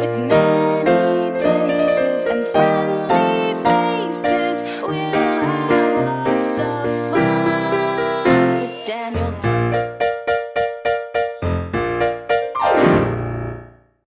with me.